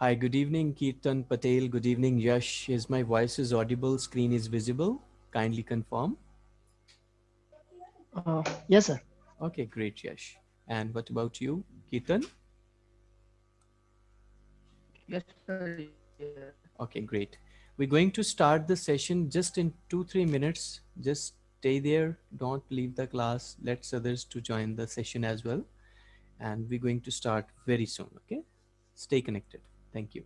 Hi, good evening, Kirtan Patel. Good evening, Yash. Is my voice is audible? Screen is visible? Kindly confirm. Uh, yes, sir. Okay, great, Yash. And what about you, Kirtan? Yes, sir. Okay, great. We're going to start the session just in two, three minutes. Just stay there. Don't leave the class. Let others to join the session as well. And we're going to start very soon. Okay. Stay connected. Thank you.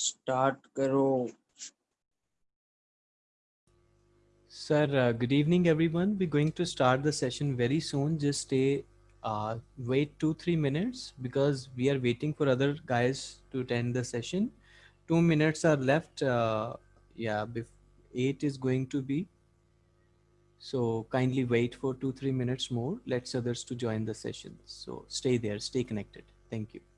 start karo sir uh, good evening everyone. We're going to start the session very soon. Just stay uh, wait two three minutes because we are waiting for other guys to attend the session. Two minutes are left uh, yeah eight is going to be. So kindly wait for two three minutes more. Let's others to join the session. So stay there stay connected. Thank you.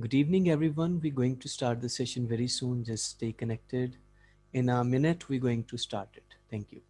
Good evening, everyone. We're going to start the session very soon. Just stay connected. In a minute, we're going to start it. Thank you.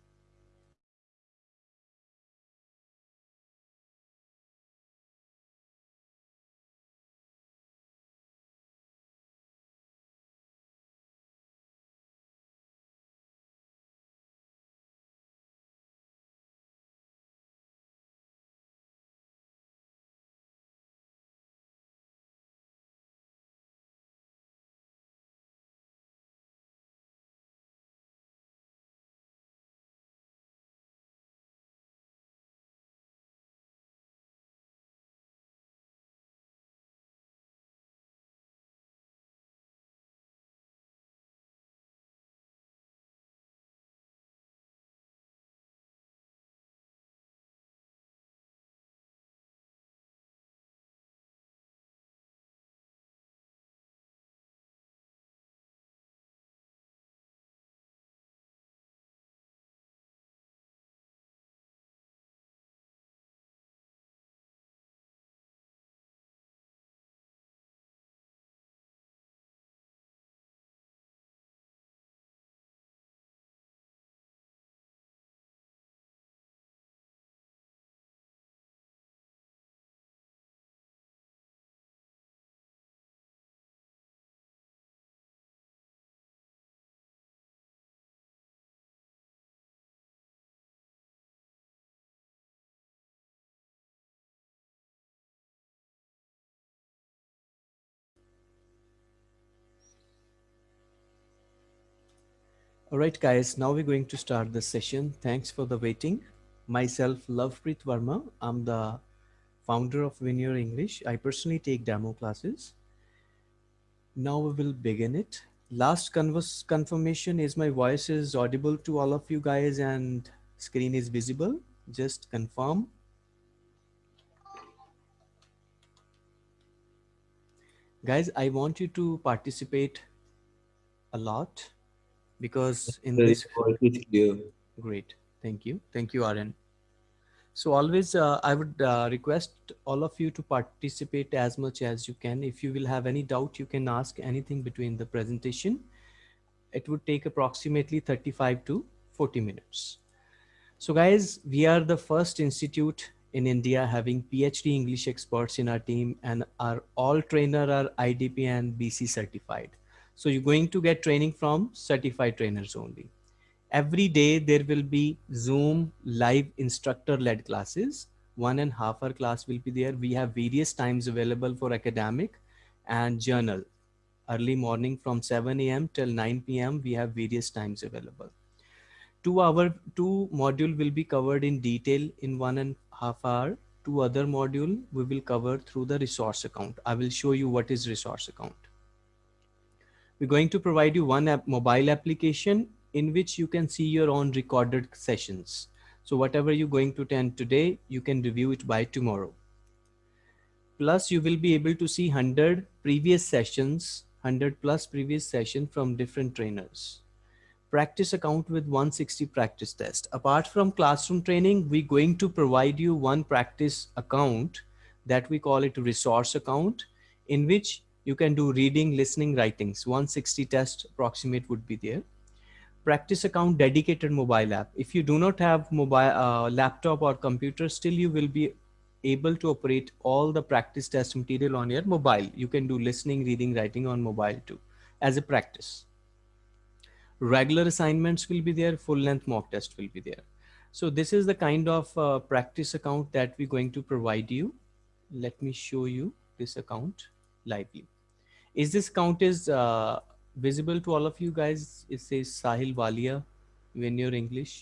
All right, guys, now we're going to start the session. Thanks for the waiting. Myself, Lovepreet Verma. I'm the founder of Your English. I personally take demo classes. Now we will begin it. Last converse confirmation is my voice is audible to all of you guys and screen is visible. Just confirm. Guys, I want you to participate a lot because in The this great. Thank you. Thank you Aryan. So always uh, I would uh, request all of you to participate as much as you can. If you will have any doubt you can ask anything between the presentation. It would take approximately 35 to 40 minutes. So guys we are the first institute in India having PhD English experts in our team and our all trainer are IDP and BC certified so you're going to get training from certified trainers only. Every day there will be Zoom live instructor led classes. One and half hour class will be there. We have various times available for academic and journal. Early morning from 7 a.m. till 9 p.m. We have various times available. Two hour, two module will be covered in detail in one and half hour. Two other module we will cover through the resource account. I will show you what is resource account we're going to provide you one app, mobile application in which you can see your own recorded sessions. So whatever you're going to attend today, you can review it by tomorrow. Plus you will be able to see 100 previous sessions, 100 plus previous session from different trainers. Practice account with 160 practice test. Apart from classroom training, we're going to provide you one practice account that we call it resource account in which you can do reading, listening, writings. 160 test approximate would be there. Practice account dedicated mobile app. If you do not have mobile uh, laptop or computer, still you will be able to operate all the practice test material on your mobile. You can do listening, reading, writing on mobile too as a practice. Regular assignments will be there, full length mock test will be there. So this is the kind of uh, practice account that we're going to provide you. Let me show you this account lively. Is this count is uh, visible to all of you guys? It says Sahil Walia when you're English.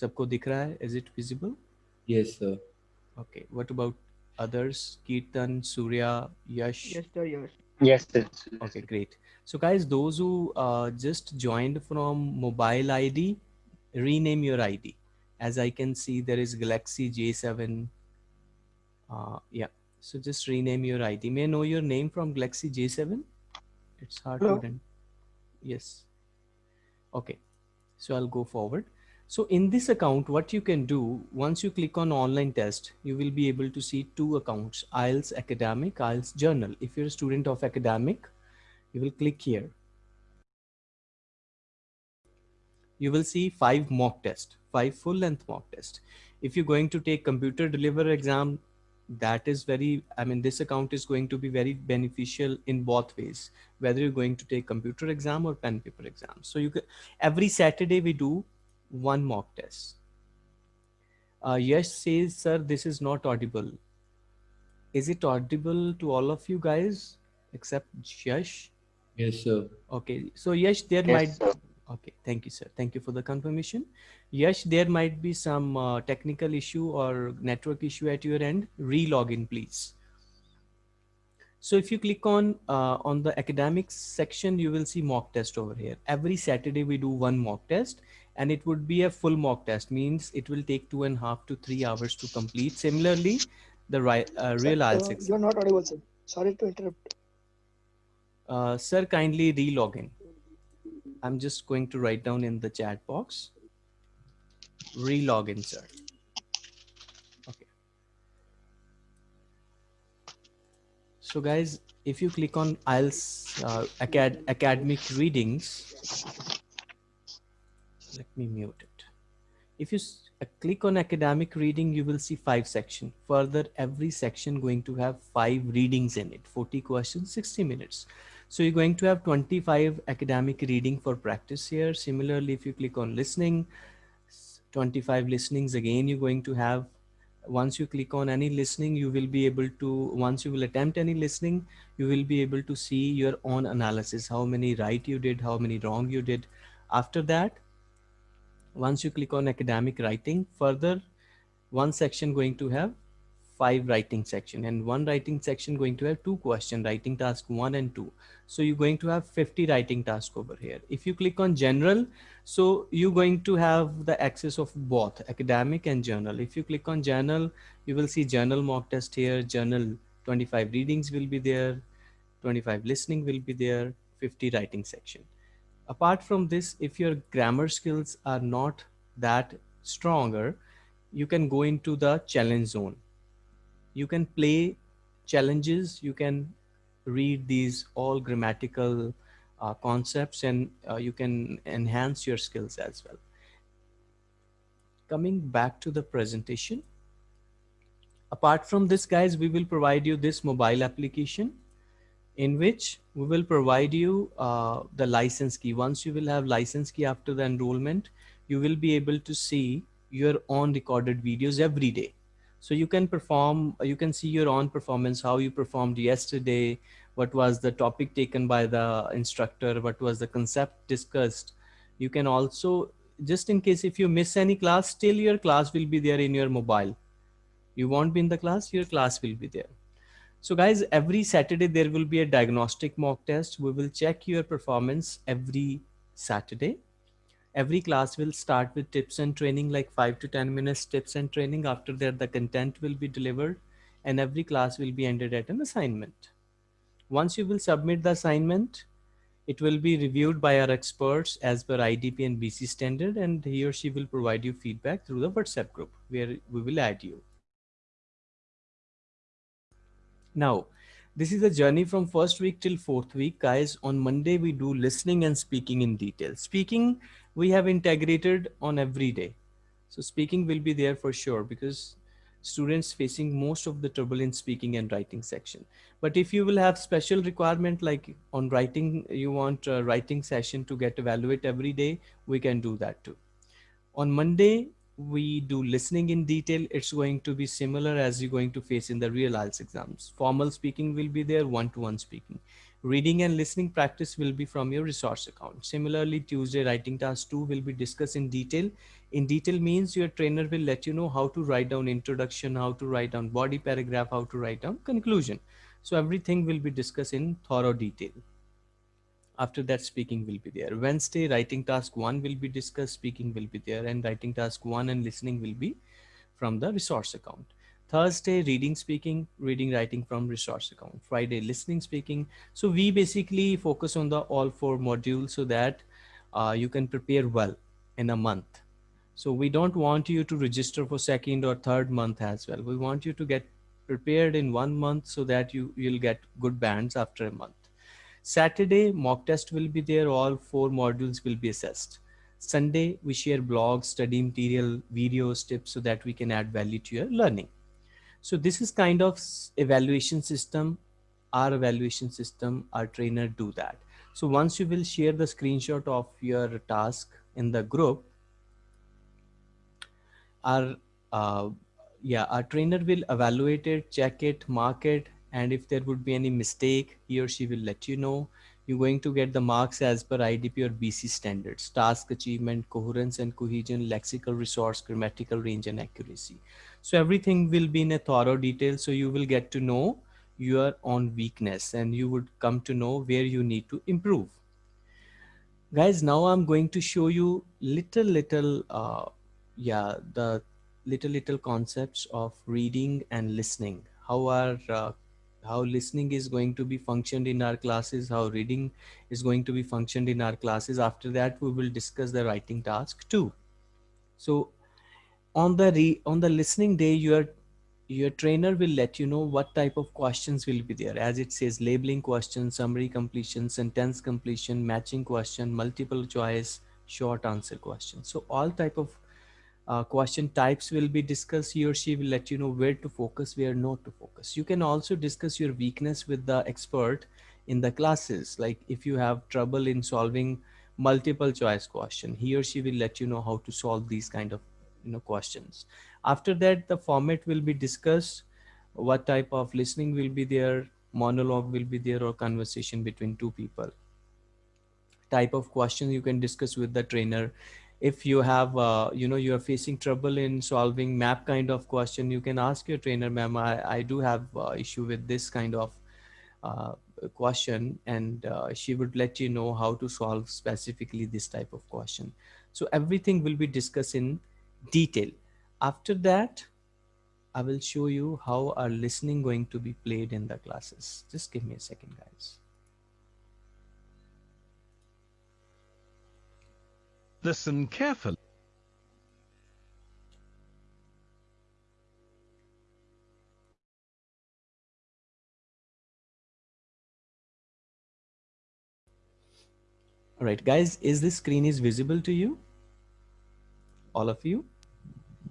Sabko dikh raha hai? Is it visible? Yes, sir. Okay. What about others? Kirtan, Surya, Yash. Yes, sir. Yes. Yes, sir. Okay, great. So guys, those who uh, just joined from mobile ID, rename your ID. As I can see, there is Galaxy J7. Uh, yeah, so just rename your ID. May I know your name from Galaxy J7? It's hard Hello. to. Yes. Okay. So I'll go forward. So in this account, what you can do, once you click on online test, you will be able to see two accounts, IELTS academic, IELTS journal. If you're a student of academic, you will click here. You will see five mock test, five full length mock test. If you're going to take computer deliver exam, that is very, I mean, this account is going to be very beneficial in both ways, whether you're going to take computer exam or pen paper exam. So you can, every Saturday we do one mock test. Uh, Yash says, sir, this is not audible. Is it audible to all of you guys except Yash? Yes, sir. Okay, so Yash, there Yes, might, sir. okay, thank you, sir. Thank you for the confirmation. Yash, there might be some uh, technical issue or network issue at your end. Re-login, please. So if you click on uh, on the academics section, you will see mock test over here. Every Saturday we do one mock test and it would be a full mock test means it will take two and a half to three hours to complete. Similarly, the right, uh, Sir, real uh, IELTS exam. You're not audible, sir. Sorry to interrupt. Uh, sir, kindly re-log in. I'm just going to write down in the chat box. Re-log in, sir. Okay. So guys, if you click on IELTS uh, acad academic readings, let me mute it. If you uh, click on academic reading, you will see five section. Further, every section going to have five readings in it, 40 questions, 60 minutes. So you're going to have 25 academic reading for practice here. Similarly, if you click on listening, 25 listenings again, you're going to have, once you click on any listening, you will be able to, once you will attempt any listening, you will be able to see your own analysis, how many right you did, how many wrong you did. After that, once you click on academic writing further one section going to have five writing section and one writing section going to have two question writing task one and two. So you're going to have 50 writing task over here. If you click on general so you're going to have the access of both academic and journal. If you click on journal you will see journal mock test here journal 25 readings will be there 25 listening will be there 50 writing section. Apart from this if your grammar skills are not that stronger you can go into the challenge zone you can play challenges you can read these all grammatical uh, concepts and uh, you can enhance your skills as well coming back to the presentation apart from this guys we will provide you this mobile application in which we will provide you uh, the license key. Once you will have license key after the enrollment, you will be able to see your own recorded videos every day. So you can perform, you can see your own performance, how you performed yesterday, what was the topic taken by the instructor, what was the concept discussed. You can also, just in case if you miss any class, still your class will be there in your mobile. You won't be in the class, your class will be there. So guys, every Saturday there will be a diagnostic mock test. We will check your performance every Saturday. Every class will start with tips and training, like five to 10 minutes tips and training. After that, the content will be delivered and every class will be ended at an assignment. Once you will submit the assignment, it will be reviewed by our experts as per IDP and BC standard and he or she will provide you feedback through the WhatsApp group where we will add you. Now, this is a journey from first week till fourth week. Guys, on Monday, we do listening and speaking in detail. Speaking, we have integrated on every day. So speaking will be there for sure because students facing most of the trouble in speaking and writing section. But if you will have special requirement like on writing, you want a writing session to get evaluate every day, we can do that too. On Monday, we do listening in detail. It's going to be similar as you're going to face in the real IELTS exams. Formal speaking will be there, one-to-one speaking. Reading and listening practice will be from your resource account. Similarly, Tuesday writing task two will be discussed in detail. In detail means your trainer will let you know how to write down introduction, how to write down body paragraph, how to write down conclusion. So everything will be discussed in thorough detail after that speaking will be there. Wednesday writing task one will be discussed speaking will be there and writing task one and listening will be from the resource account. Thursday reading speaking reading writing from resource account. Friday listening speaking. So we basically focus on the all four modules so that uh, you can prepare well in a month. So we don't want you to register for second or third month as well. We want you to get prepared in one month so that you you'll get good bands after a month. Saturday mock test will be there. All four modules will be assessed. Sunday we share blogs, study material, videos, tips so that we can add value to your learning. So this is kind of evaluation system. Our evaluation system, our trainer do that. So once you will share the screenshot of your task in the group, our uh, yeah our trainer will evaluate it check it mark it and if there would be any mistake he or she will let you know. You're going to get the marks as per idp or bc standards. Task achievement coherence and cohesion lexical resource grammatical range and accuracy. So everything will be in a thorough detail so you will get to know your own weakness and you would come to know where you need to improve. Guys now i'm going to show you little little uh, yeah the little little concepts of reading and listening. How are uh, how listening is going to be functioned in our classes how reading is going to be functioned in our classes. After that we will discuss the writing task too. So on the re on the listening day your your trainer will let you know what type of questions will be there. As it says labeling question summary completion sentence completion matching question multiple choice short answer question so all type of uh, question types will be discussed. He or she will let you know where to focus, where not to focus. You can also discuss your weakness with the expert in the classes. Like if you have trouble in solving multiple choice question, he or she will let you know how to solve these kind of you know questions. After that, the format will be discussed. What type of listening will be there, monologue will be there, or conversation between two people. Type of question you can discuss with the trainer if you have uh, you know you're facing trouble in solving map kind of question you can ask your trainer ma'am I, I do have uh, issue with this kind of uh, question and uh, she would let you know how to solve specifically this type of question. So everything will be discussed in detail. After that I will show you how our listening going to be played in the classes. Just give me a second guys Listen carefully. all right guys is this screen is visible to you all of you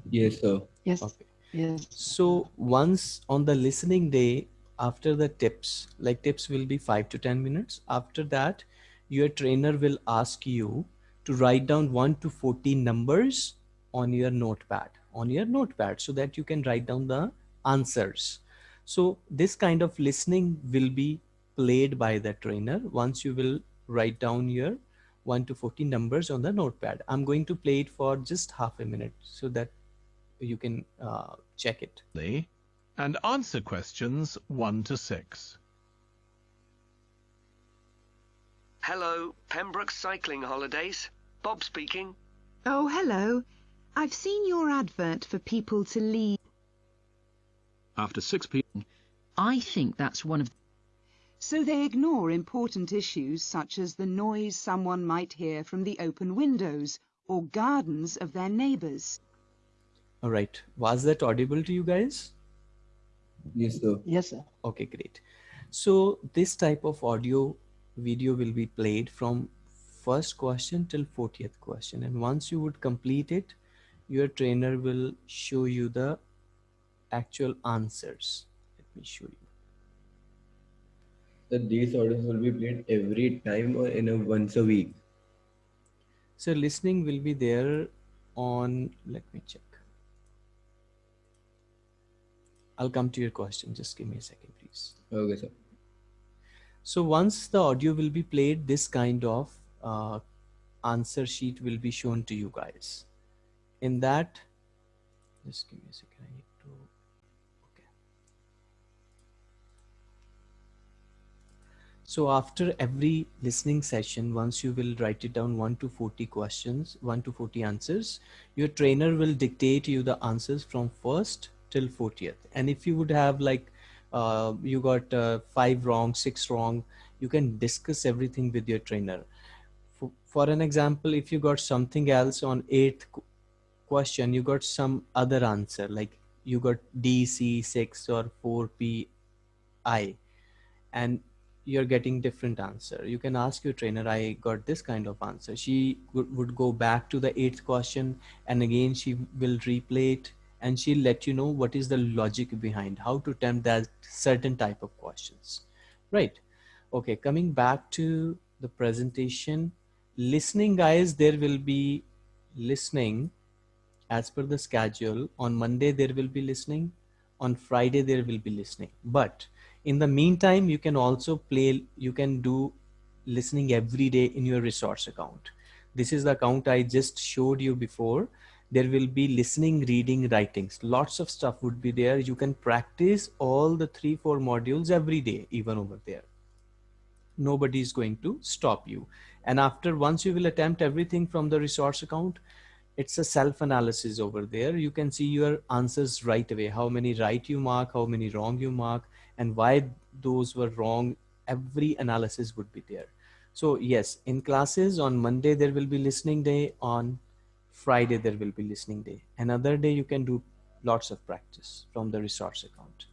Yes, sir. Yes. okay Yes. so once on the listening day after the tips like tips will be 5 to 10 minutes after that your trainer will ask you to write down 1 to 14 numbers on your notepad on your notepad so that you can write down the answers so this kind of listening will be played by the trainer once you will write down your 1 to 14 numbers on the notepad i'm going to play it for just half a minute so that you can uh, check it and answer questions 1 to 6. Hello, Pembroke Cycling Holidays. Bob speaking. Oh, hello. I've seen your advert for people to leave. After 6 p.m. I think that's one of So they ignore important issues such as the noise someone might hear from the open windows or gardens of their neighbours. all right was that audible to you guys Yes, sir. Yes, sir. okay great so this type of audio video will be played from first question till 40th question. And once you would complete it your trainer will show you the actual answers. Let me show you. So these audios will be played every time or in a once a week. so listening will be there on let me check. I'll come to your question. Just give me a second please. Okay, sir. So once the audio will be played, this kind of uh, answer sheet will be shown to you guys. In that, just give me a second. I need to. Okay. So after every listening session, once you will write it down one to 40 questions, one to 40 answers, your trainer will dictate you the answers from first till 40th. And if you would have like uh, you got uh, five wrong, six wrong, you can discuss everything with your trainer. For, an example, if you got something else on eighth, question you got some other answer like you got dc6 or 4pi and you're getting different answer. You can ask your trainer i got this kind of answer. She would, would go back to the eighth question and again she will replay it and she'll let you know what is the logic behind how to attempt that certain type of questions. Right. Okay coming back to the presentation listening guys there will be listening as per the schedule. On monday there will be listening. On friday there will be listening. But in the meantime you can also play you can do listening every day in your resource account. This is the account i just showed you before. There will be listening reading writings. Lots of stuff would be there. You can practice all the three four modules every day even over there. Nobody is going to stop you and after once you will attempt everything from the resource account it's a self analysis over there. You can see your answers right away. How many right you mark how many wrong you mark and why those were wrong. Every analysis would be there. So yes in classes on monday there will be listening day. On friday there will be listening day. Another day you can do lots of practice from the resource account.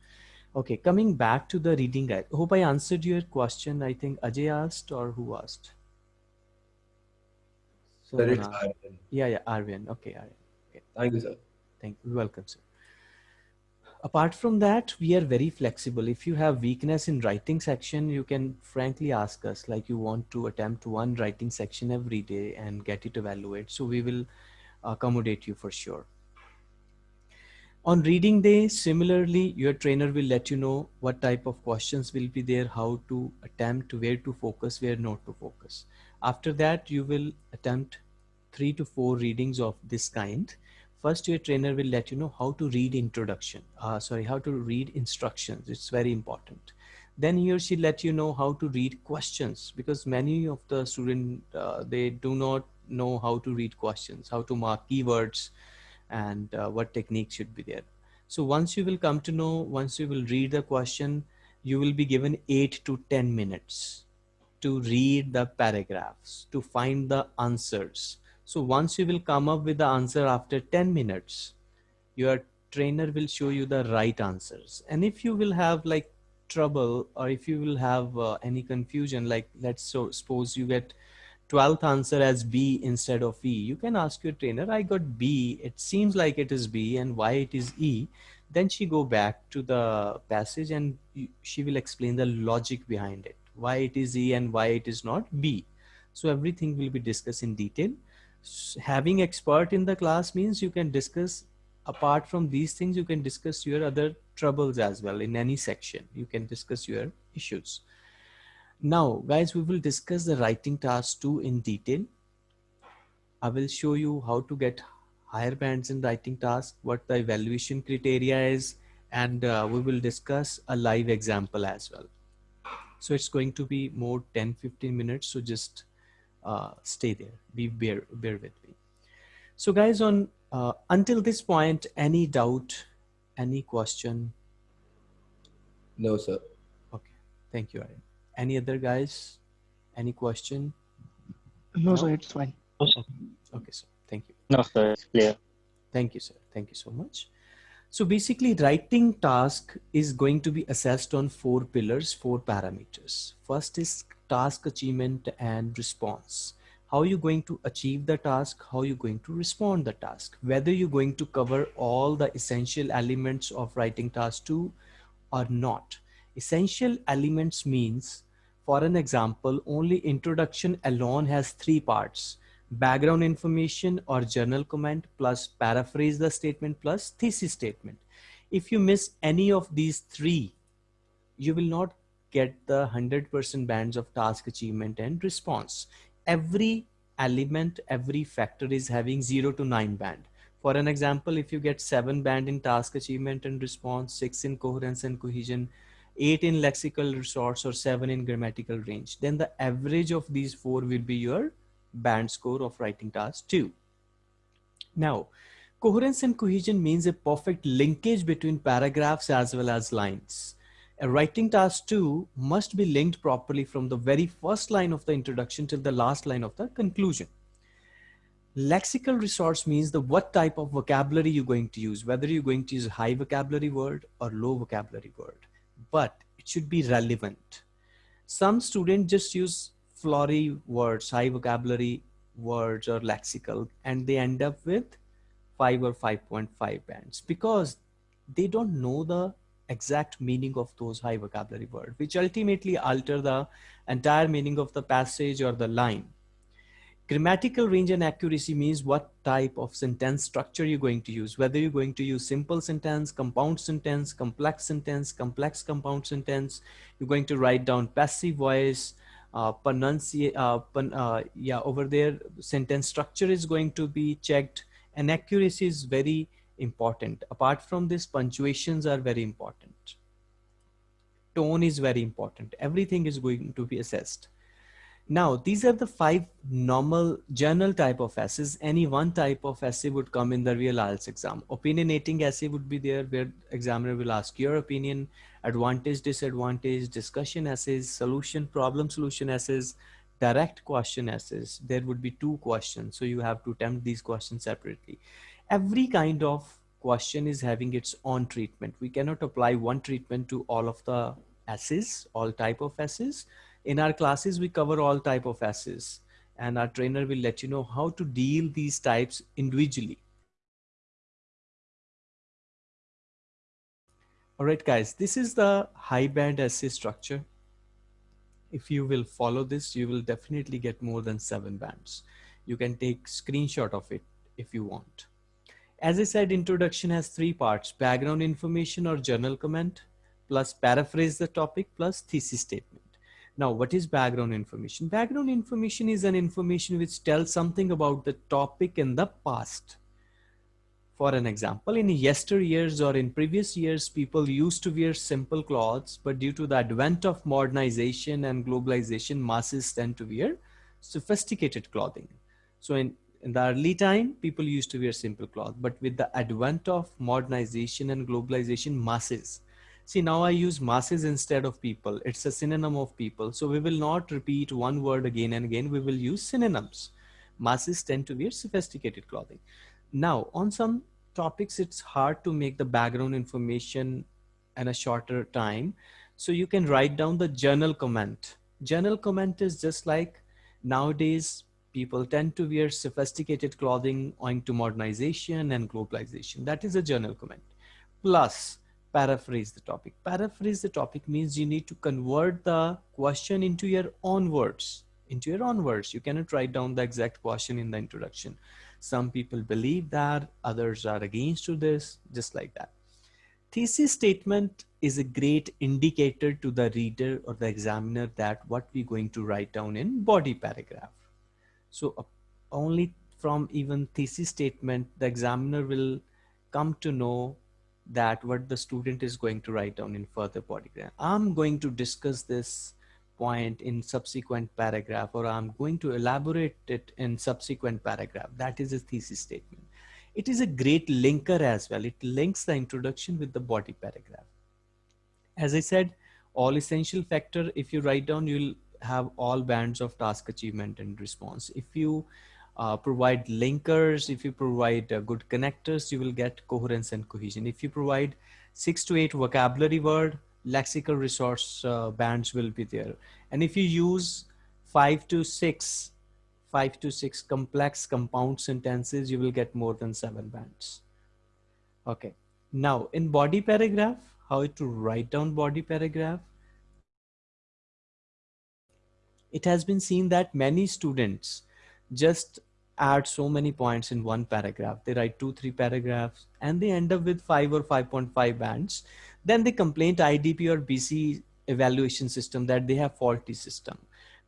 Okay coming back to the reading guide. Hope i answered your question. I think ajay asked or who asked Sir, it's. Arvind. yeah yeah arvind okay Arvind. Thank you, sir. Thank you. Welcome, sir. Apart from that, we are very flexible. If you have weakness in writing section, you can frankly ask us like you want to attempt one writing section every day and get it evaluated. So we will accommodate you for sure. On reading day, similarly, your trainer will let you know what type of questions will be there, how to attempt, where to focus, where not to focus. After that, you will attempt three to four readings of this kind. First your trainer will let you know how to read introduction uh, sorry how to read instructions. It's very important. Then he or she let you know how to read questions because many of the student uh, they do not know how to read questions how to mark keywords and uh, what technique should be there. So once you will come to know once you will read the question you will be given 8 to 10 minutes to read the paragraphs to find the answers so once you will come up with the answer after 10 minutes, your trainer will show you the right answers. And if you will have like trouble or if you will have uh, any confusion, like let's so suppose you get 12th answer as B instead of E, you can ask your trainer, I got B, it seems like it is B and why it is E. Then she go back to the passage and she will explain the logic behind it, why it is E and why it is not B. So everything will be discussed in detail. Having expert in the class means you can discuss apart from these things you can discuss your other troubles as well in any section. You can discuss your issues. Now guys we will discuss the writing task 2 in detail. I will show you how to get higher bands in writing task what the evaluation criteria is and uh, we will discuss a live example as well so it's going to be more 10 15 minutes so just uh, stay there. Be bear bear with me. So, guys, on uh, until this point, any doubt, any question? No, sir. Okay, thank you, Aryan. Any other guys? Any question? No, No? sir, it's fine. No, sir. Okay, sir. Thank you. No, sir, it's clear. Thank you, sir. Thank you so much. So basically writing task is going to be assessed on four pillars, four parameters. First is task achievement and response. How are you going to achieve the task? How are you going to respond the task? Whether you're going to cover all the essential elements of writing task two or not. Essential elements means, for an example, only introduction alone has three parts background information or journal comment plus paraphrase the statement plus thesis statement. If you miss any of these three, you will not get the 100% bands of task achievement and response. Every element, every factor is having 0 to 9 band. For an example, if you get 7 band in task achievement and response, 6 in coherence and cohesion, 8 in lexical resource or 7 in grammatical range, then the average of these four will be your band score of writing task 2. Now, coherence and cohesion means a perfect linkage between paragraphs as well as lines. A writing task 2 must be linked properly from the very first line of the introduction till the last line of the conclusion. Lexical resource means the what type of vocabulary you're going to use, whether you're going to use high vocabulary word or low vocabulary word, but it should be relevant. Some students just use flowery words, high vocabulary words or lexical, and they end up with 5 or 5.5 bands because they don't know the exact meaning of those high vocabulary words, which ultimately alter the entire meaning of the passage or the line. Grammatical range and accuracy means what type of sentence structure you're going to use, whether you're going to use simple sentence, compound sentence, complex sentence, complex compound sentence, you're going to write down passive voice, uh, pronunciate, uh, uh, yeah, over there, sentence structure is going to be checked and accuracy is very important. Apart from this, punctuations are very important. Tone is very important. Everything is going to be assessed. Now, these are the five normal general type of essays. Any one type of essay would come in the real IELTS exam. Opinionating essay would be there where examiner will ask your opinion, advantage, disadvantage, discussion essays, solution, problem solution essays, direct question essays. There would be two questions. So you have to attempt these questions separately. Every kind of question is having its own treatment. We cannot apply one treatment to all of the essays, all type of essays in our classes, we cover all type of essays and our trainer will let you know how to deal these types individually. All right, guys, this is the high band essay structure. If you will follow this, you will definitely get more than seven bands. You can take screenshot of it if you want. As I said, introduction has three parts, background information or journal comment, plus paraphrase the topic, plus thesis statement. Now, what is background information? Background information is an information which tells something about the topic in the past. For an example, in yesteryears or in previous years, people used to wear simple clothes, but due to the advent of modernization and globalization, masses tend to wear sophisticated clothing. So in, in the early time, people used to wear simple cloth, but with the advent of modernization and globalization, masses See, now I use masses instead of people. It's a synonym of people. So we will not repeat one word again and again. We will use synonyms. Masses tend to wear sophisticated clothing. Now, on some topics, it's hard to make the background information in a shorter time. So you can write down the journal comment. Journal comment is just like nowadays people tend to wear sophisticated clothing owing to modernization and globalization. That is a journal comment. Plus, paraphrase the topic. Paraphrase the topic means you need to convert the question into your own words, into your own words. You cannot write down the exact question in the introduction. Some people believe that, others are against to this, just like that. Thesis statement is a great indicator to the reader or the examiner that what we're going to write down in body paragraph. So uh, only from even thesis statement, the examiner will come to know that what the student is going to write down in further paragraph. I'm going to discuss this point in subsequent paragraph or I'm going to elaborate it in subsequent paragraph. That is a thesis statement. It is a great linker as well. It links the introduction with the body paragraph. As I said, all essential factor, if you write down, you'll have all bands of task achievement and response. If you uh, provide linkers, if you provide uh, good connectors, you will get coherence and cohesion. If you provide six to eight vocabulary word, lexical resource uh, bands will be there. And if you use five to six, five to six complex compound sentences, you will get more than seven bands. Okay. Now in body paragraph, how to write down body paragraph. It has been seen that many students just add so many points in one paragraph. They write two, three paragraphs and they end up with five or 5.5 bands. Then they complain to IDP or BC evaluation system that they have faulty system.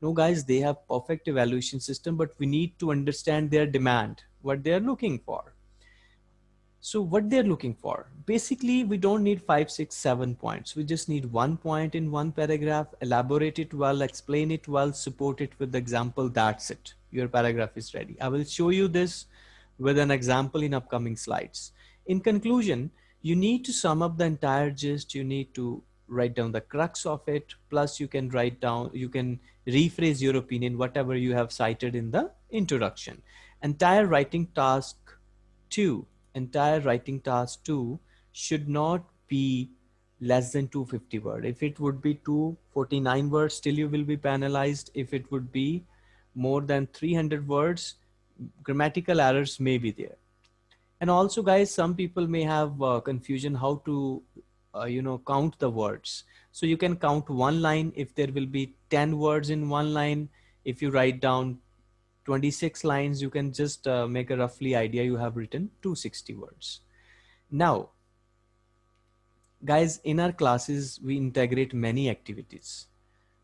No guys, they have perfect evaluation system, but we need to understand their demand, what they're looking for. So what they're looking for, basically we don't need five, six, seven points. We just need one point in one paragraph, elaborate it well, explain it well, support it with the example, that's it your paragraph is ready. I will show you this with an example in upcoming slides. In conclusion, you need to sum up the entire gist. You need to write down the crux of it. Plus you can write down, you can rephrase your opinion, whatever you have cited in the introduction. entire writing task two, entire writing task two should not be less than 250 word. If it would be 249 words, still you will be penalized. If it would be more than 300 words, grammatical errors may be there. And also guys, some people may have uh, confusion how to, uh, you know, count the words. So you can count one line if there will be 10 words in one line. If you write down 26 lines, you can just uh, make a roughly idea you have written 260 words. Now, guys, in our classes, we integrate many activities.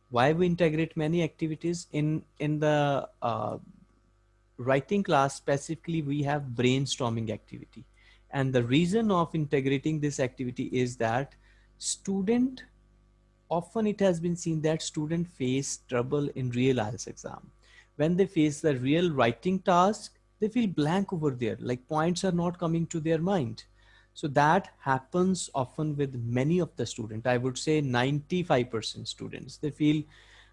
Why we integrate many activities? In, in the uh, writing class specifically, we have brainstorming activity. And the reason of integrating this activity is that student, often it has been seen that student face trouble in real IELTS exam when they face the real writing task, they feel blank over there, like points are not coming to their mind. So that happens often with many of the students. I would say 95% students, they feel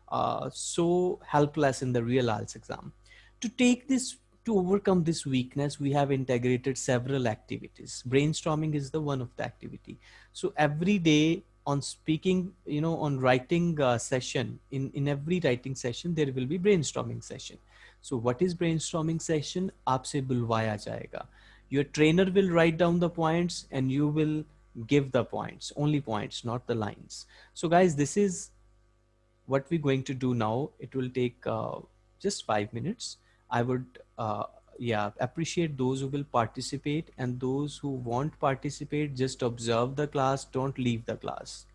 uh, so helpless in the real IELTS exam. To take this, to overcome this weakness, we have integrated several activities. Brainstorming is the one of the activity. So every day on speaking you know on writing uh, session. In in every writing session there will be brainstorming session. So what is brainstorming session? jayega your trainer will write down the points and you will give the points only points not the lines. So guys this is what we're going to do now. It will take uh, just five minutes. I would uh, yeah appreciate those who will participate and those who won't participate just observe the class don't leave the class.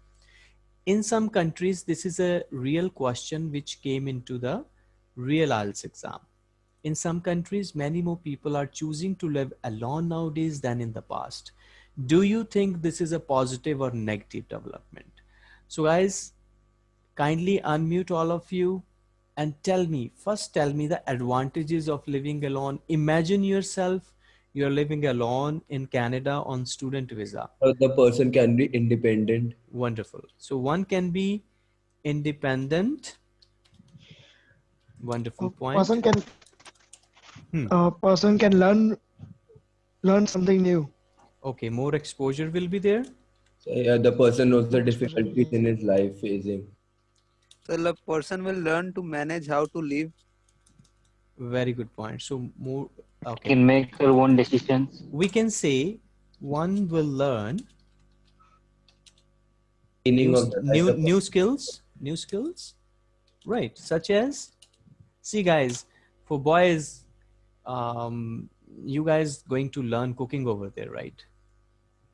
In some countries this is a real question which came into the real IELTS exam. In some countries many more people are choosing to live alone nowadays than in the past. Do you think this is a positive or negative development? So guys kindly unmute all of you and tell me first tell me the advantages of living alone imagine yourself you're living alone in canada on student visa Or the person can be independent. wonderful so one can be independent wonderful point Person can Hmm. uh, person can learn learn something new. okay more exposure will be there So, yeah, the person knows the difficulties in his life facing. So the person will learn to manage how to live. very good point so more okay can make their own decisions. we can say one will learn new, of new, new skills new skills right such as see guys for boys um you guys going to learn cooking over there right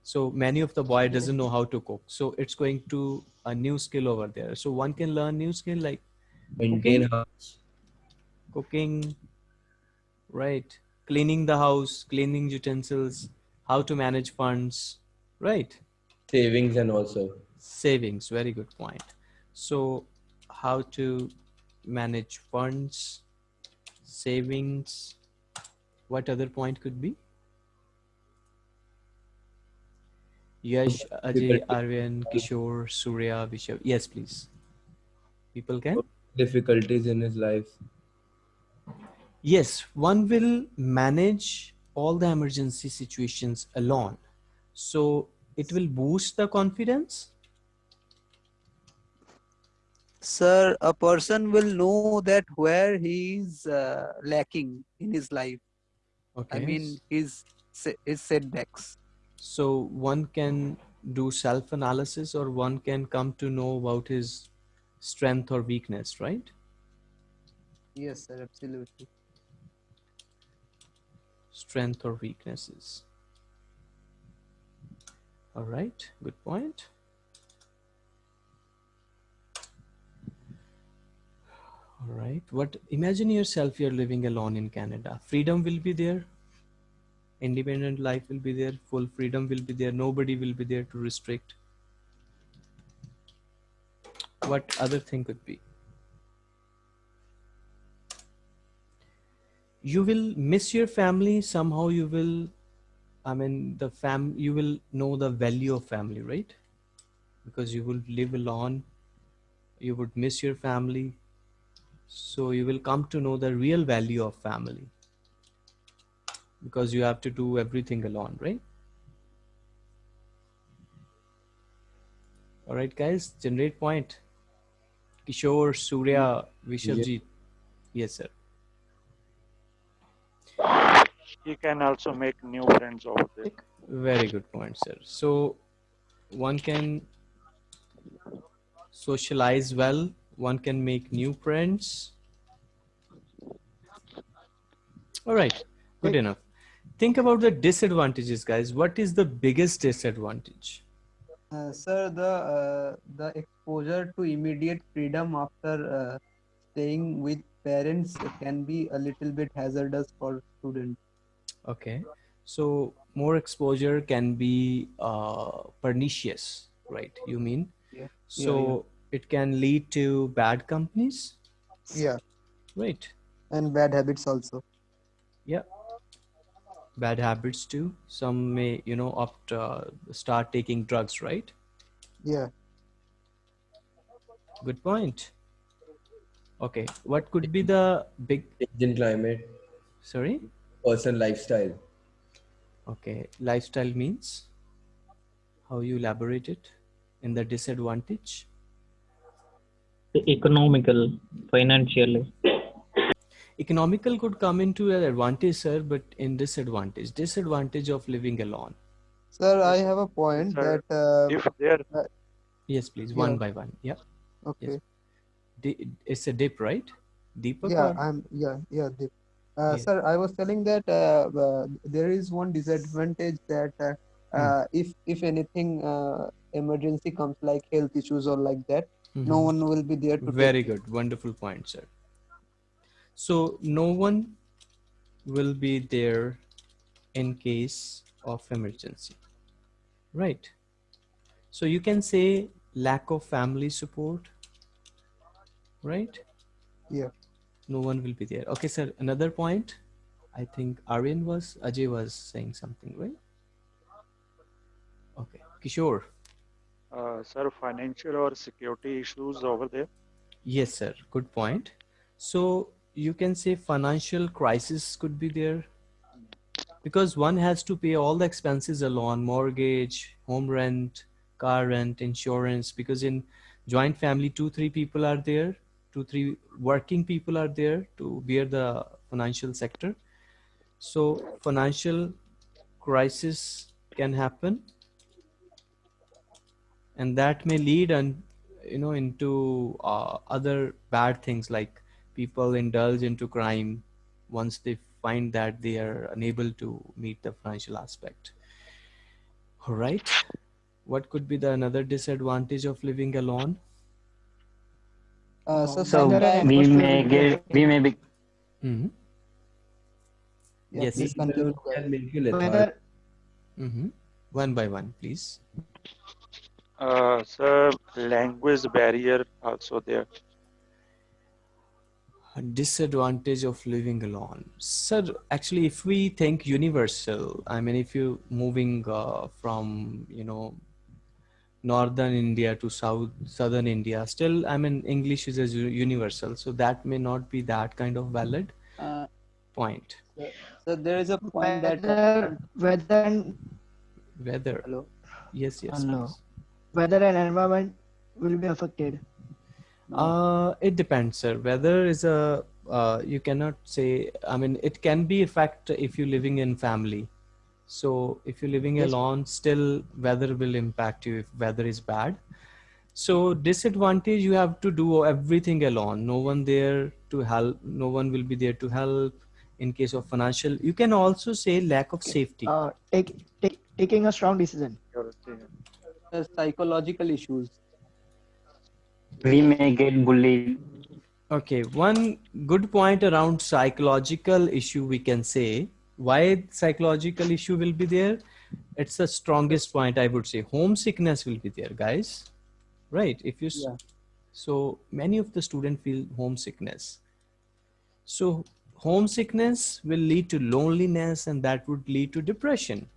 so many of the boy doesn't know how to cook. So it's going to a new skill over there. So one can learn new skill like maintain cooking, cooking. Right. Cleaning the house cleaning utensils how to manage funds. Right. Savings, and also. Savings. Very good point. So how to manage funds savings. What other point could be yash ajay Difficulty. arvind kishore surya vishav yes please people can difficulties in his life. yes one will manage all the emergency situations alone so it will boost the confidence Sir, a person will know that where he is uh, lacking in his life. okay I mean, his his setbacks. So one can do self analysis or one can come to know about his strength or weakness, right? Yes, sir, absolutely. Strength or weaknesses. All right, good point. All right, what imagine yourself you're living alone in Canada. Freedom will be there. Independent life will be there. Full freedom will be there. Nobody will be there to restrict. What other thing could be? you will miss your family somehow you will i mean the fam you will know the value of family right because you will live alone you would miss your family so you will come to know the real value of family because you have to do everything alone, right? All right, guys, generate point. Kishore, Surya, Vishabjit. Yes, sir. He can also make new friends over there. Very good point, sir. So one can socialize well, one can make new friends. All right, good enough. Think about the disadvantages, guys. What is the biggest disadvantage? Uh, sir, the uh, the exposure to immediate freedom after uh, staying with parents can be a little bit hazardous for students. Okay, so more exposure can be uh, pernicious, right? You mean? Yeah. So it can lead to bad companies, Yeah, right? and bad habits also. Yeah. Bad habits too. Some may, you know, opt uh, start taking drugs, right? Yeah. Good point. Okay, what could be the big? Change in climate, Sorry. personal lifestyle. Okay, lifestyle means how you elaborate it in the disadvantage. The economical, financially. Economical could come into an advantage, sir, but in disadvantage. Disadvantage of living alone. Sir, I have a point Sir, that uh, If there, Yes, please, Yeah. one by one. Yeah, okay. Di- it's a dip, right? Deepak. Yeah, or- I'm yeah yeah. Deep. Uh, Yes. Sir, I was telling that uh, uh, there is one disadvantage that uh, Hmm. uh, if if anything uh, emergency comes like health issues or like that, no Mhm. one will be there to take Very it. good. Wonderful point, sir. So no one will be there in case of emergency. Right. So you can say lack of family support. Right? Yeah. No one will be there. Okay, sir. Another point. I think Aryan was, Ajay was saying something, right? Okay. Kishore. uh, sir, financial or security issues over there. Yes, sir. Good point. So you can say financial crisis could be there because one has to pay all the expenses alone mortgage, home rent, car rent, insurance. Because in joint family, two, three people are there, two, three working people are there to bear the financial sector. So financial crisis can happen and that may lead and you know into uh, other bad things like people indulge into crime once they find that they are unable to meet the financial aspect all right what could be the another disadvantage of living alone Uh, so So we may get, we may be, Mhm. Yeah, yes please continue. Can make you Whether lethargic. Mhm. one by one please Uh, sir, language barrier also there. A disadvantage of living alone sir actually if we think universal i mean if you moving uh, from you know northern india to south southern india still i mean english is a u- universal so that may not be that kind of valid Uh, point so there is a point that whether whether and weather hello. yes yes Hello. please. whether an environment will be affected. Uh, it depends, sir. Weather is a uh, you cannot say. I mean, it can be a fact if you're living in family. So if you're living Yes. alone, still weather will impact you if weather is bad. So disadvantage, you have to do everything alone. No one there to help. No one will be there to help. In case of financial, you can also say lack of safety. Uh, take, take taking a strong decision. Security. Psychological issues. We may get bullied. Okay, one good point around psychological issue we can say. Why psychological issue will be there? It's the strongest point I would say. Homesickness will be there, guys. Right? If you Yeah. so many of the student feel homesickness. So homesickness will lead to loneliness and that would lead to depression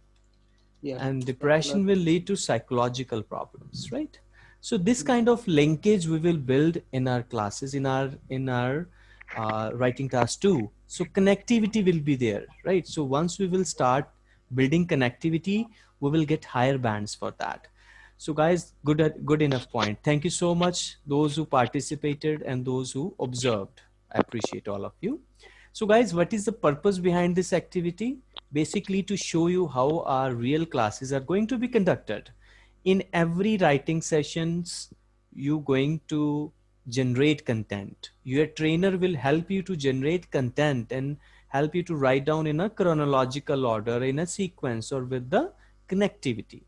Yeah. and depression will lead to psychological problems right so this kind of linkage we will build in our classes in our in our uh, writing class too So connectivity will be there, right? So once we will start building connectivity, we will get higher bands for that. So guys, good, good enough point. Thank you so much. Those who participated and those who observed. I appreciate all of you. So guys, what is the purpose behind this activity? Basically to show you how our real classes are going to be conducted. In every writing sessions, you going to generate content. Your trainer will help you to generate content and help you to write down in a chronological order, in a sequence or with the connectivity.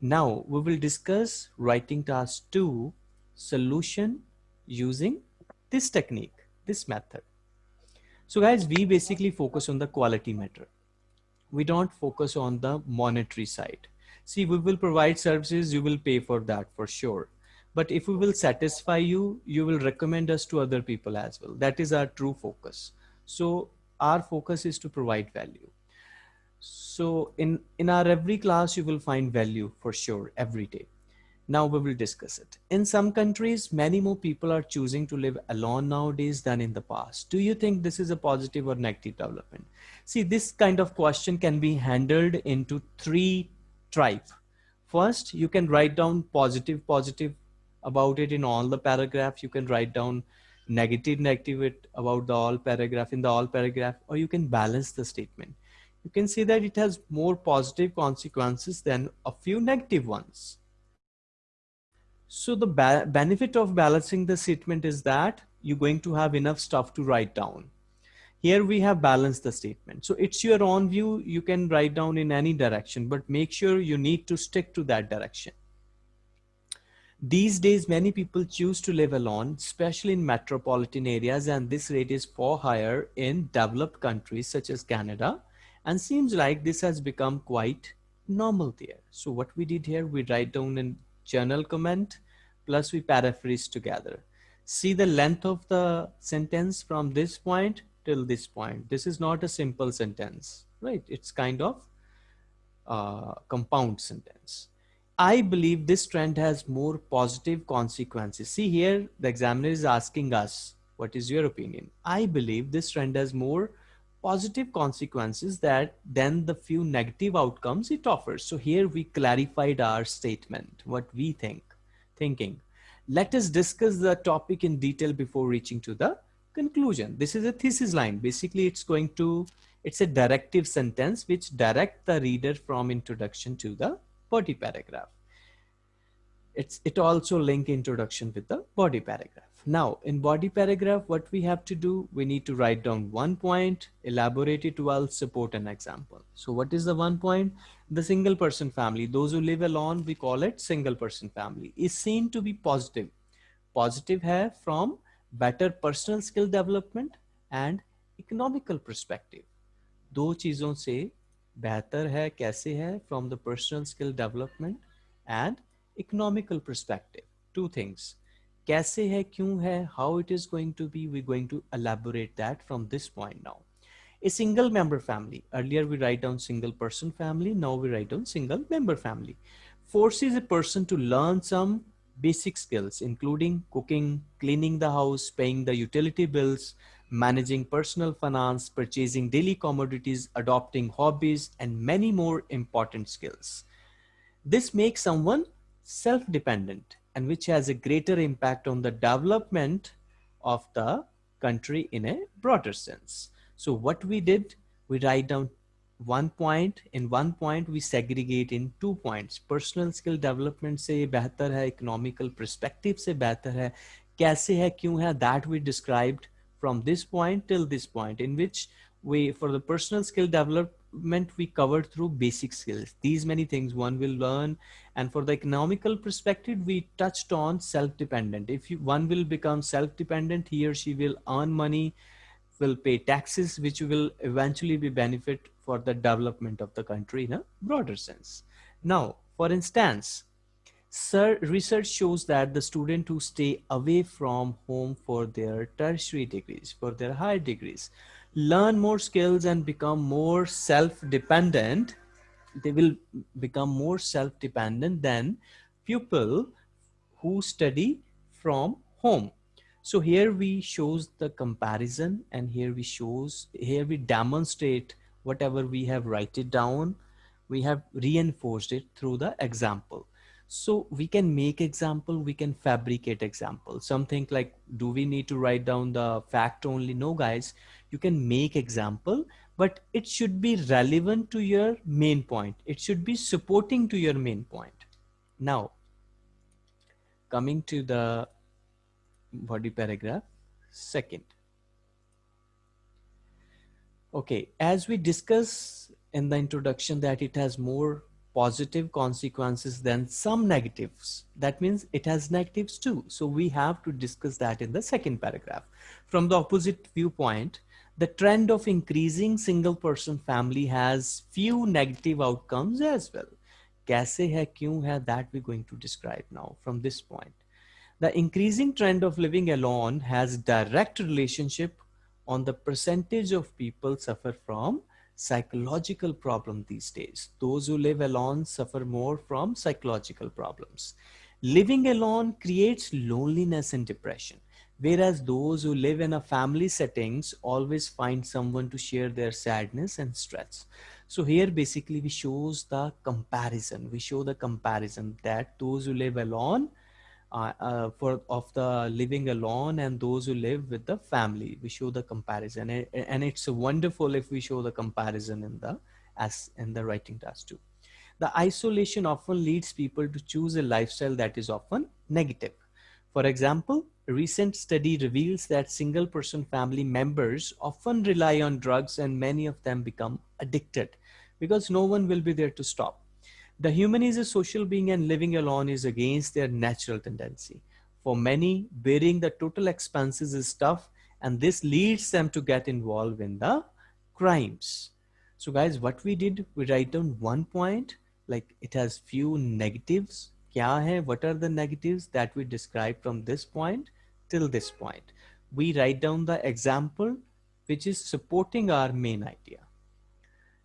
Now we will discuss writing task two solution using this technique, this method. So guys, we basically focus on the quality measure. We don't focus on the monetary side. See, we will provide services, you will pay for that for sure. But if we will satisfy you, you will recommend us to other people as well. That is our true focus. So our focus is to provide value. So in, in our every class, you will find value for sure every day. Now we will discuss it. In some countries, many more people are choosing to live alone nowadays than in the past. Do you think this is a positive or negative development? See, this kind of question can be handled into three types. First, you can write down positive, positive about it in all the paragraph. You can write down negative, negative it about the all paragraph in the all paragraph, or you can balance the statement. You can see that it has more positive consequences than a few negative ones. So the benefit of balancing the statement is that you're going to have enough stuff to write down. Here we have balanced the statement. So it's your own view. You can write down in any direction, but make sure you need to stick to that direction. These days, many people choose to live alone, especially in metropolitan areas, and this rate is far higher in developed countries such as Canada, and seems like this has become quite normal there. So what we did here, we write down a journal comment plus we paraphrase together. See the length of the sentence from this point till this point. This is not a simple sentence, right? It's kind of uh, compound sentence. I believe this trend has more positive consequences. See here, the examiner is asking us, what is your opinion? I believe this trend has more positive consequences that than the few negative outcomes it offers. So here we clarified our statement, what we think, thinking. Let us discuss the topic in detail before reaching to the conclusion. This is a thesis line. Basically, it's going to, it's a directive sentence which direct the reader from introduction to the body paragraph. It's, it also link introduction with the body paragraph. Now in body paragraph, what we have to do, we need to write down one point, elaborate it well, support an example. So what is the one point? The single person family, those who live alone, we call it single person family is seen to be positive. Positive hai from better personal skill development and economical perspective. दो चीजों से बेहतर है कैसे है from the personal skill development and economical perspective. Two things कैसे है क्यों है how it is going to be we're going to elaborate that from this point now a single member family earlier we write down single person family now we write down single member family forces a person to learn some basic skills including cooking cleaning the house paying the utility bills managing personal finance purchasing daily commodities adopting hobbies and many more important skills this makes someone self-dependent and which has a greater impact on the development of the country in a broader sense. So what we did, we write down one point in one point we segregate in two points personal skill development से बेहतर है economical perspective से बेहतर है कैसे है क्यों है that we described from this point till this point in which we for the personal skill development meant we covered through basic skills. These many things one will learn. And for the economical perspective, we touched on self-dependent. If you, one will become self-dependent, he or she will earn money, will pay taxes, which will eventually be benefit for the development of the country in a broader sense. Now, for instance, Sir, research shows that the student who stay away from home for their tertiary degrees, for their higher degrees, learn more skills and become more self-dependent, they will become more self-dependent than people who study from home. So here we shows the comparison and here we shows, here we demonstrate whatever we have write it down, we have reinforced it through the example. So we can make example, we can fabricate example. Something like, do we need to write down the fact only? No guys, you can make example, but it should be relevant to your main point. It should be supporting to your main point. Now, coming to the body paragraph second okay as we discuss in the introduction that it has more positive consequences than some negatives that means it has negatives too. So we have to discuss that in the second paragraph. From the opposite viewpoint the trend of increasing single person family has few negative outcomes as well. kaise hai kyun hai that we're going to describe now from this point. The increasing trend of living alone has direct relationship on the percentage of people suffer from psychological problem these days. Those who live alone suffer more from psychological problems. Living alone creates loneliness and depression, whereas those who live in a family settings always find someone to share their sadness and stress. So here basically we shows the comparison. We show the comparison that those who live alone uh, uh, for of the living alone and those who live with the family. We show the comparison and, and it's wonderful if we show the comparison in the as in the writing task too. The isolation often leads people to choose a lifestyle that is often negative. For example a recent study reveals that single person family members often rely on drugs and many of them become addicted because no one will be there to stop the human is a social being and living alone is against their natural tendency. For many, bearing the total expenses is tough and this leads them to get involved in the crimes. So guys, what we did, we write down one point, like it has few negatives. Kya hai? What are the negatives that we describe from this point till this point? We write down the example which is supporting our main idea.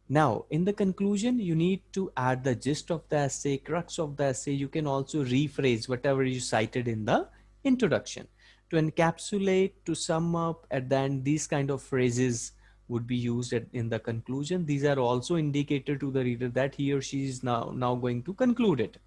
Now, in the conclusion, you need to add the gist of the essay, crux of the essay. You can also rephrase whatever you cited in the introduction. To encapsulate, to sum up, at the end, these kind of phrases would be used in the conclusion. These are also indicator to the reader that he or she is now, now going to conclude it.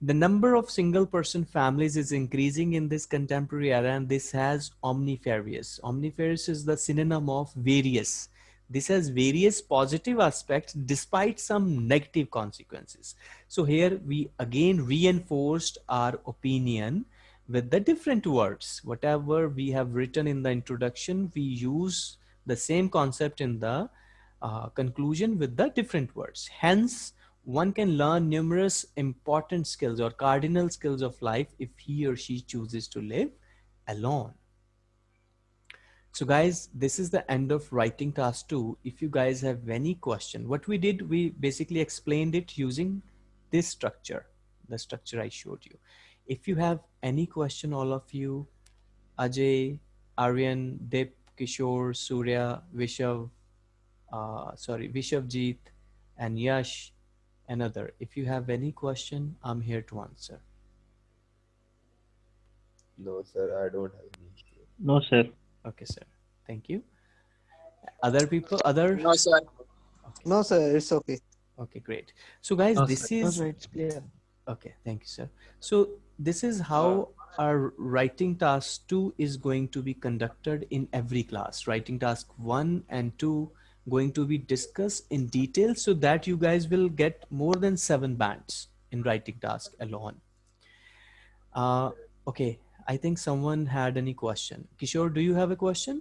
The number of single person families is increasing in this contemporary era and this has omnifarious. Omnifarious is the synonym of various this has various positive aspects despite some negative consequences. So here we again reinforced our opinion with the different words. Whatever we have written in the introduction, we use the same concept in the uh, conclusion with the different words. Hence, one can learn numerous important skills or cardinal skills of life if he or she chooses to live alone. So guys, this is the end of writing task two. If you guys have any question, what we did, we basically explained it using this structure, the structure I showed you. If you have any question, all of you, Ajay, Aryan, Dip, Kishore, Surya, Vishav, uh, sorry, Vishavjeet, and Yash, another. If you have any question, I'm here to answer. No, sir, I don't have any. No, sir. Okay, sir. Thank you. Other people, other? No, sir. Okay. No, sir. It's okay. Okay, great. So guys, no, this sir. is, no, it's clear. okay, thank you, sir. So this is how our writing task two is going to be conducted in every class. Writing task one and two going to be discussed in detail so that you guys will get more than seven bands in writing task alone. Uh, okay, I think someone had any question. Kishore, do you have a question?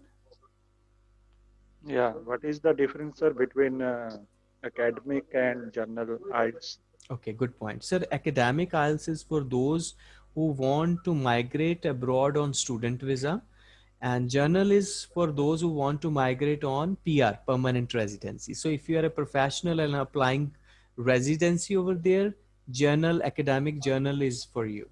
Yeah, what is the difference sir, between uh, academic and journal IELTS? Okay, good point. Sir, academic IELTS is for those who want to migrate abroad on student visa and journal is for those who want to migrate on PR, permanent residency. So if you are a professional and applying residency over there, journal, academic journal is for you.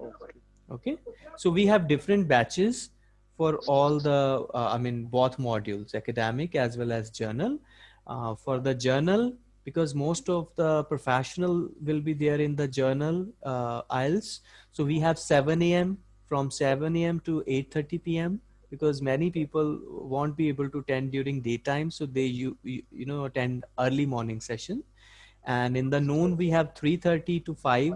Okay. Okay, so we have different batches for all the, uh, I mean, both modules, academic as well as journal. Uh, for the journal, because most of the professional will be there in the journal uh. So we have 7 a.m., from 7 a.m. to 8:30 p.m. because many people won't be able to attend during daytime, so they you you, you know attend early morning session. And in the noon we have 3:30 to 5,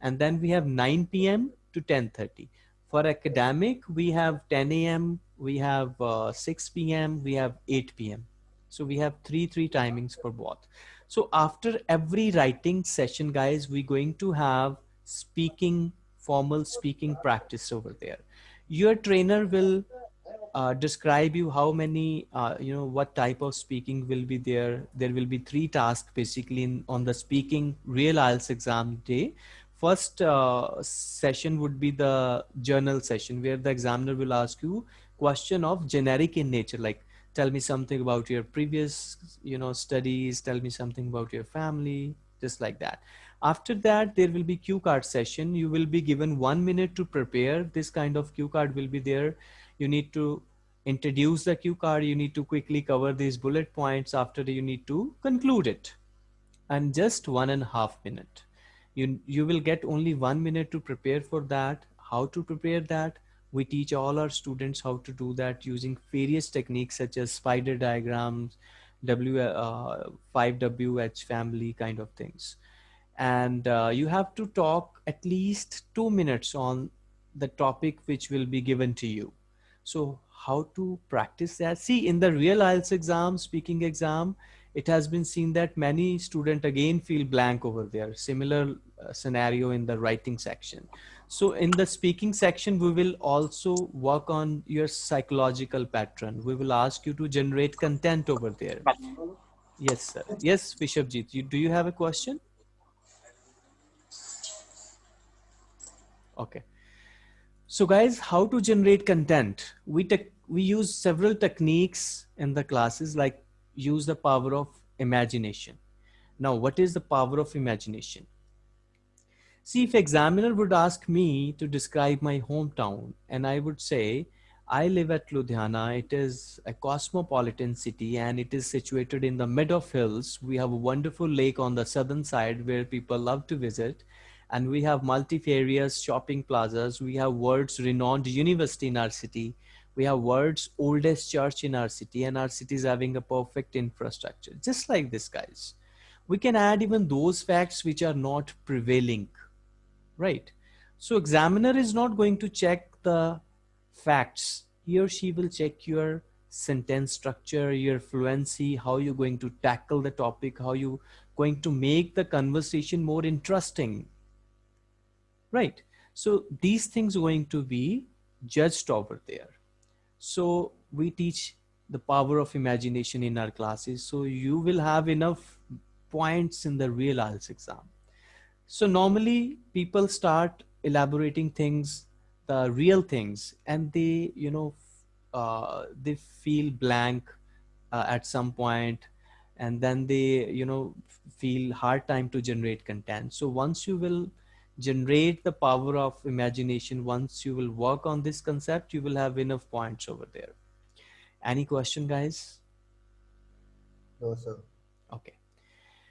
and then we have 9 p.m. to 10:30. For academic, we have 10 a.m., we have uh, 6 p.m., we have 8 p.m. So we have three three timings for both. So after every writing session, guys, we're going to have speaking, formal speaking practice over there. Your trainer will uh, describe you how many, uh, you know, what type of speaking will be there. There will be three tasks basically in, on the speaking real IELTS exam day. First uh, session would be the journal session where the examiner will ask you question of generic in nature, like tell me something about your previous you know studies tell me something about your family just like that. After that there will be cue card session. You will be given one minute to prepare. This kind of cue card will be there. You need to introduce the cue card. You need to quickly cover these bullet points after you need to conclude it. And just one and a half minute you you will get only one minute to prepare for that how to prepare that we teach all our students how to do that using various techniques such as spider diagrams, W, uh, 5WH family kind of things. And uh, you have to talk at least two minutes on the topic which will be given to you. So how to practice that? See, in the real IELTS exam, speaking exam, it has been seen that many students again feel blank over there. Similar uh, scenario in the writing section. So in the speaking section, we will also work on your psychological pattern. We will ask you to generate content over there. Yes, sir. Yes, Vishabjit, you, do you have a question? Okay. So guys, how to generate content? We, we use several techniques in the classes like use the power of imagination. Now, what is the power of imagination? See, if examiner would ask me to describe my hometown and I would say, I live at Ludhiana. It is a cosmopolitan city and it is situated in the mid of hills. We have a wonderful lake on the southern side where people love to visit. And we have multifarious shopping plazas. We have world's renowned university in our city. We have world's oldest church in our city and our city is having a perfect infrastructure. Just like this, guys. We can add even those facts which are not prevailing right? So examiner is not going to check the facts. He or she will check your sentence structure, your fluency, how you're going to tackle the topic, how you going to make the conversation more interesting, right? So these things are going to be judged over there. So we teach the power of imagination in our classes. So you will have enough points in the real IELTS exam. So normally people start elaborating things, the real things, and they, you know, uh, they feel blank uh, at some point, and then they, you know, feel hard time to generate content. So once you will generate the power of imagination, once you will work on this concept, you will have enough points over there. Any question, guys? No, sir. Okay.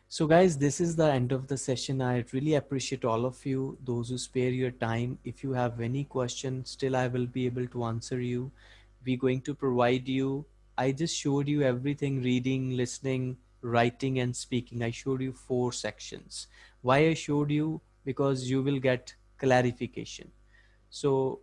So guys, this is the end of the session. I really appreciate all of you, those who spare your time. If you have any question, still I will be able to answer you. We're going to provide you. I just showed you everything, reading, listening, writing and speaking. I showed you four sections. Why I showed you? Because you will get clarification. So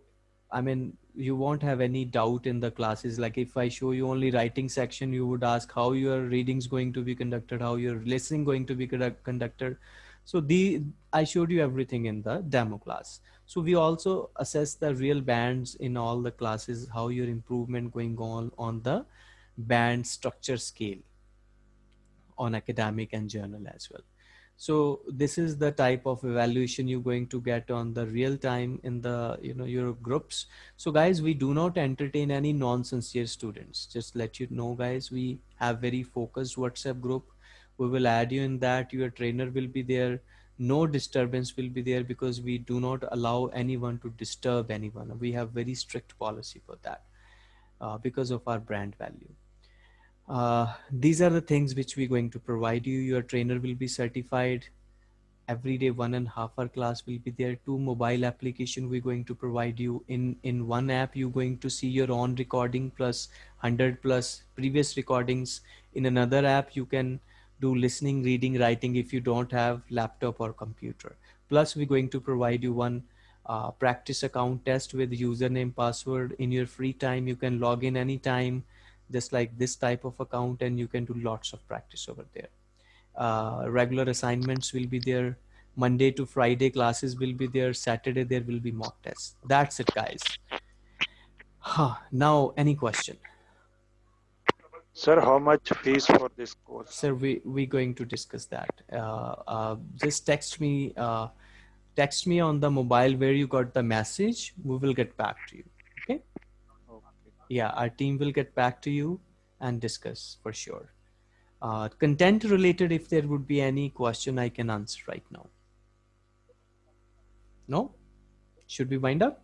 I mean, you won't have any doubt in the classes. Like if I show you only writing section, you would ask how your readings going to be conducted, how your listening going to be conducted. So the I showed you everything in the demo class. So we also assess the real bands in all the classes, how your improvement going on on the band structure scale on academic and journal as well. So this is the type of evaluation you're going to get on the real time in the, you know, your groups. So guys, we do not entertain any non-sincere students. Just let you know guys, we have very focused WhatsApp group. We will add you in that your trainer will be there. No disturbance will be there because we do not allow anyone to disturb anyone. We have very strict policy for that uh, because of our brand value. Uh, these are the things which we're going to provide you. Your trainer will be certified. Every day one and half hour class will be there. Two mobile application we're going to provide you. In in one app you're going to see your own recording plus 100 plus previous recordings. In another app you can do listening reading writing if you don't have laptop or computer. Plus we're going to provide you one uh, practice account test with username password. In your free time you can log in anytime just like this type of account and you can do lots of practice over there. Uh, regular assignments will be there. Monday to friday classes will be there. Saturday there will be mock tests. That's it guys. Huh. now any question? Sir, how much fees for this course? sir we we going to discuss that. Uh, uh, just text me uh, text me on the mobile where you got the message. We will get back to you yeah our team will get back to you and discuss for sure. Uh, content related if there would be any question i can answer right now. No? Should we wind up?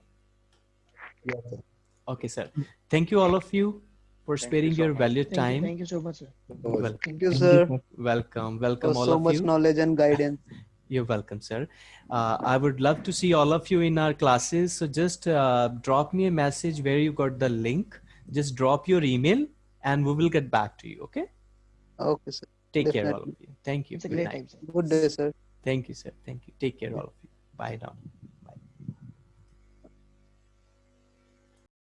Yes, sir. okay sir. Thank you all of you for sparing your valued Thank you, time. thank you so much, sir. Wel- Thank you, sir, welcome. Welcome all so of you. so much knowledge and guidance. You're welcome, sir. Uh, I would love to see all of you in our classes. So just uh, drop me a message where you got the link. Just drop your email and we will get back to you. Okay. Okay, sir. Take care, all of you. Thank you. It's a Good great night. time, sir. Good day, sir. Thank you, sir. Thank you. Take care, all of you. Bye now.